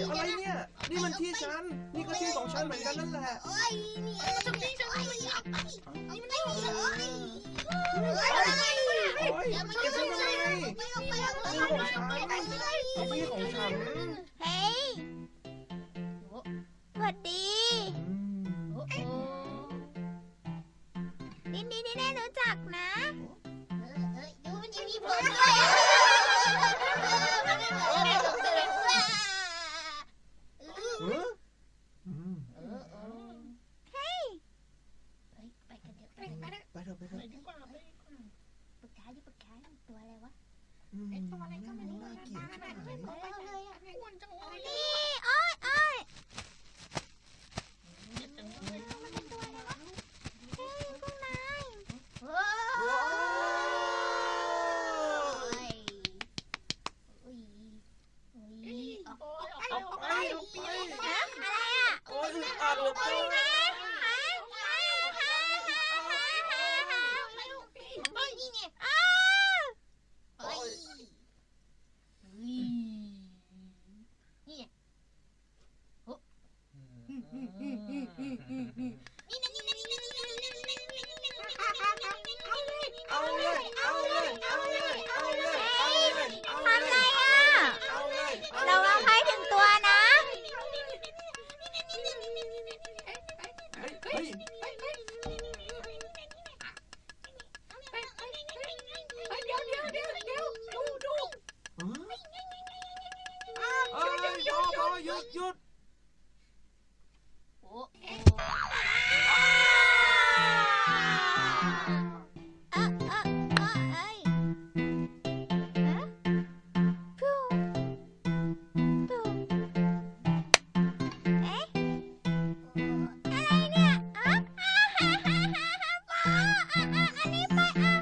อะไรเนี่ย นี่มันที่ฉัน นี่ก็ที่ของฉันเหมือนกันนั่นแหละโอ้ยนี่มัจะที่ฉันออกไปนี่มันไม่มีเไรอโอ้ยโอ้ยมันจะไม่ใช่ไม่ออไปแล้วที่ของฉันที่ของฉัน เฮ้ยสวัสดีนี่นี่นี่รู้จักนะดูมันจะมีผลด้วย เลยนี่อ้อยอ้อยมันเป็นตัวอะไรวะเฮ้ยพวกนายโอ้ยโอ้ยโอ้ยออกเอาไปเอาไปฮะอะไรอะโอ้ยอึดอัดเหลือเกิน ดหยุดโอ้เอ๊ะอะอะเอ้ฮะฟูฟูเอ๊ะอะไรเนี่ยอ๋ออ่าฮ่าฮ่าฮ่าฮ่าอ๋ออะอะอันนี้ไปอะ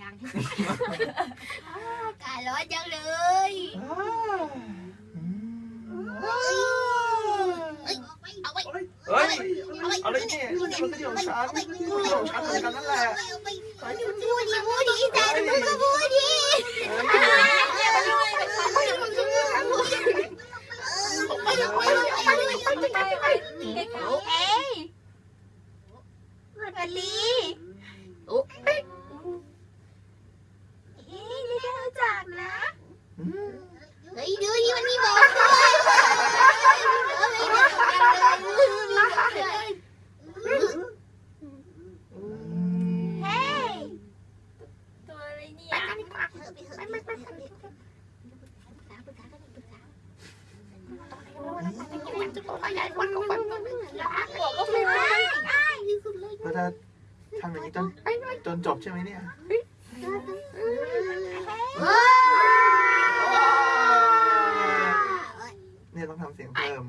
อเอายังอากาศร้อนจังเลยเฮ้ยเอาไว้เฮ้ยอะไรเนี่ยมันก็ที่ของฉันมันก็ที่ของฉันเหมือนกันนั่นแหละเอาไปพูดดีพูดดีแต่มึงก็พูดดีเอ้ยสวัสดีเอ้ยนี่ได้รู้จักนะ เฮ้ยดูที่มันมีบอกด้วย เฮ้ย ตัวอะไรเนี่ยไปกันดีกว่าไปไปไปไปไปปรึกษาปรึกษากันปรึกษา ตัวใหญ่กว่าก็มันหัวก็ไม่ได้ที่สุดเลยเราจะทำอย่างนี้จนจนจบใช่ไหมเนี่ยเนี่ยต้องทำเสียงเพิ่ม